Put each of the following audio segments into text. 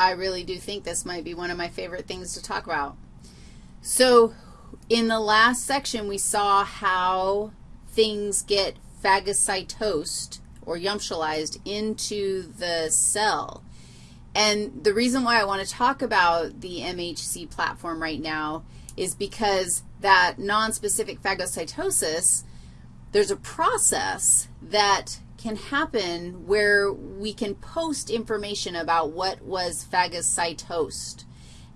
I really do think this might be one of my favorite things to talk about. So in the last section, we saw how things get phagocytosed or yumptialized into the cell. And the reason why I want to talk about the MHC platform right now is because that nonspecific phagocytosis, there's a process that can happen where we can post information about what was phagocytosed.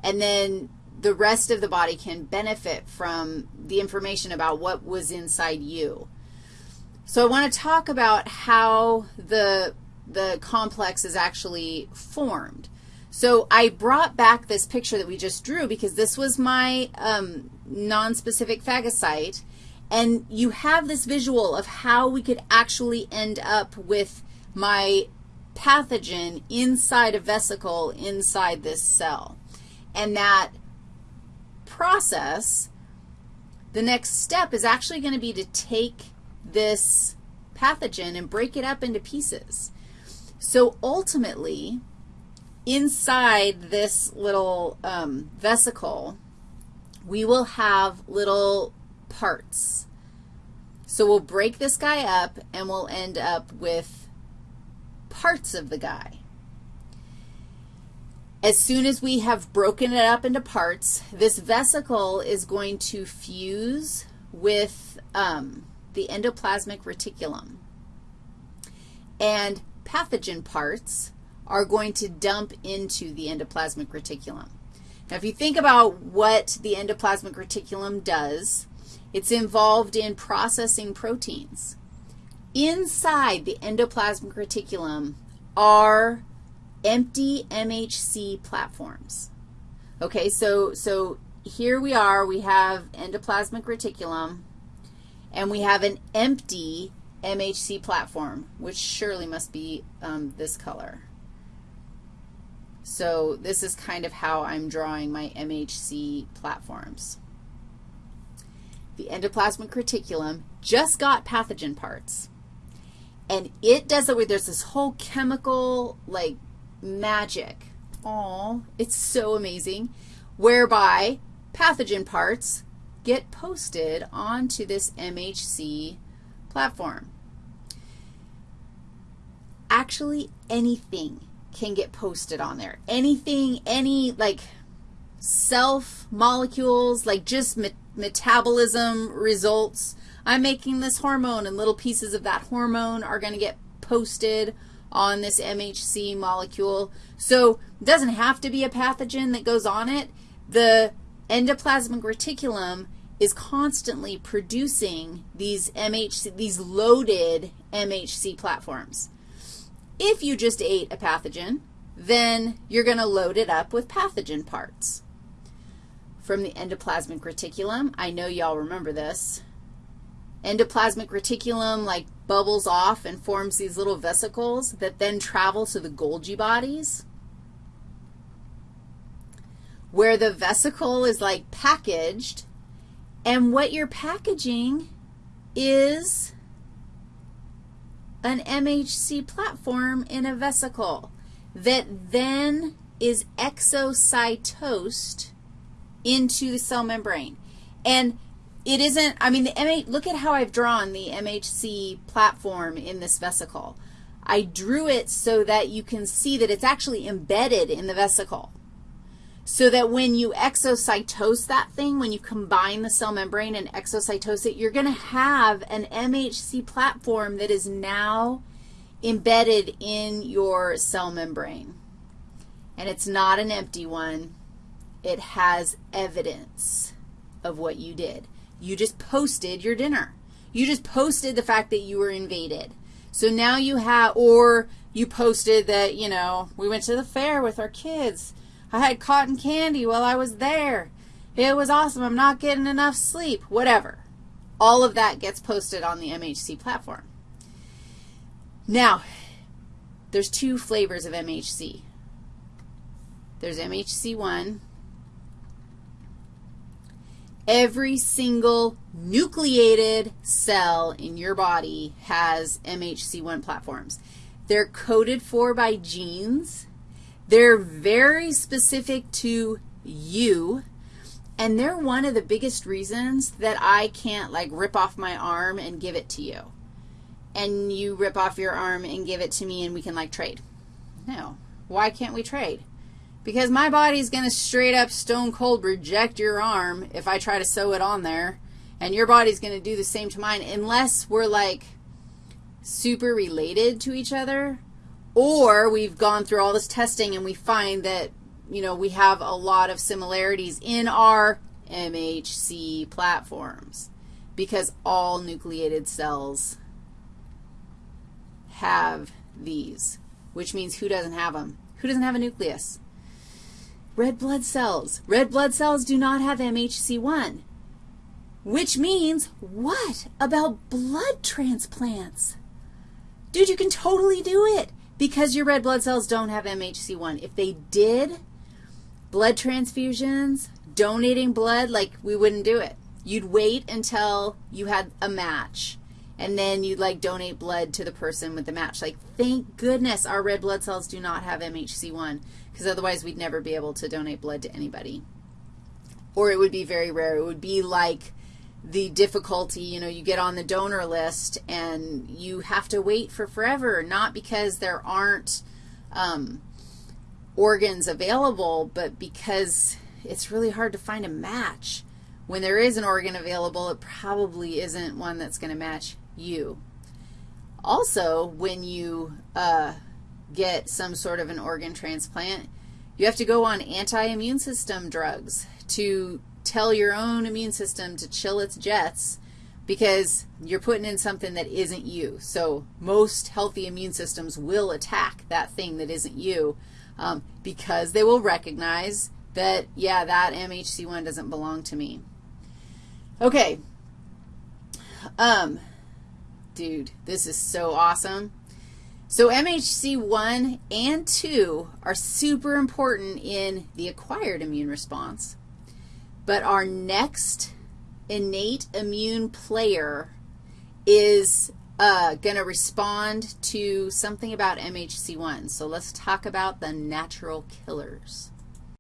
And then the rest of the body can benefit from the information about what was inside you. So I want to talk about how the, the complex is actually formed. So I brought back this picture that we just drew because this was my um, nonspecific phagocyte, and you have this visual of how we could actually end up with my pathogen inside a vesicle inside this cell. And that process, the next step is actually going to be to take this pathogen and break it up into pieces. So ultimately, inside this little um, vesicle, we will have little parts. So we'll break this guy up, and we'll end up with parts of the guy. As soon as we have broken it up into parts, this vesicle is going to fuse with um, the endoplasmic reticulum. And pathogen parts are going to dump into the endoplasmic reticulum. Now, if you think about what the endoplasmic reticulum does, it's involved in processing proteins. Inside the endoplasmic reticulum are empty MHC platforms. Okay, so, so here we are. We have endoplasmic reticulum, and we have an empty MHC platform, which surely must be um, this color. So this is kind of how I'm drawing my MHC platforms. The endoplasmic reticulum just got pathogen parts. And it does it where there's this whole chemical, like, magic. Oh, it's so amazing. Whereby pathogen parts get posted onto this MHC platform. Actually, anything can get posted on there. Anything, any, like, self molecules, like just me metabolism results. I'm making this hormone, and little pieces of that hormone are going to get posted on this MHC molecule. So it doesn't have to be a pathogen that goes on it. The endoplasmic reticulum is constantly producing these MHC, these loaded MHC platforms. If you just ate a pathogen, then you're going to load it up with pathogen parts. From the endoplasmic reticulum, I know y'all remember this. Endoplasmic reticulum like bubbles off and forms these little vesicles that then travel to the Golgi bodies where the vesicle is like packaged, and what you're packaging is an MHC platform in a vesicle that then is exocytosed into the cell membrane. And it isn't, I mean, the MH, look at how I've drawn the MHC platform in this vesicle. I drew it so that you can see that it's actually embedded in the vesicle so that when you exocytose that thing, when you combine the cell membrane and exocytose it, you're going to have an MHC platform that is now embedded in your cell membrane. And it's not an empty one. It has evidence of what you did. You just posted your dinner. You just posted the fact that you were invaded. So now you have, or you posted that, you know, we went to the fair with our kids I had cotton candy while I was there. It was awesome. I'm not getting enough sleep, whatever. All of that gets posted on the MHC platform. Now, there's two flavors of MHC. There's MHC1. Every single nucleated cell in your body has MHC1 platforms. They're coded for by genes They're very specific to you, and they're one of the biggest reasons that I can't, like, rip off my arm and give it to you. And you rip off your arm and give it to me and we can, like, trade. No. Why can't we trade? Because my body's going to straight up stone cold reject your arm if I try to sew it on there, and your body's going to do the same to mine unless we're, like, super related to each other, or we've gone through all this testing and we find that, you know, we have a lot of similarities in our MHC platforms because all nucleated cells have these, which means who doesn't have them? Who doesn't have a nucleus? Red blood cells. Red blood cells do not have MHC1, which means what about blood transplants? Dude, you can totally do it because your red blood cells don't have MHC1. If they did, blood transfusions, donating blood, like we wouldn't do it. You'd wait until you had a match, and then you'd like donate blood to the person with the match. Like, thank goodness our red blood cells do not have MHC1 because otherwise we'd never be able to donate blood to anybody. Or it would be very rare. It would be like the difficulty, you know, you get on the donor list and you have to wait for forever, not because there aren't um, organs available, but because it's really hard to find a match. When there is an organ available, it probably isn't one that's going to match you. Also, when you uh, get some sort of an organ transplant, you have to go on anti-immune system drugs to tell your own immune system to chill its jets because you're putting in something that isn't you. So most healthy immune systems will attack that thing that isn't you um, because they will recognize that, yeah, that MHC1 doesn't belong to me. Okay. Um, dude, this is so awesome. So MHC1 and 2 are super important in the acquired immune response. But our next innate immune player is uh, going to respond to something about MHC1. So let's talk about the natural killers.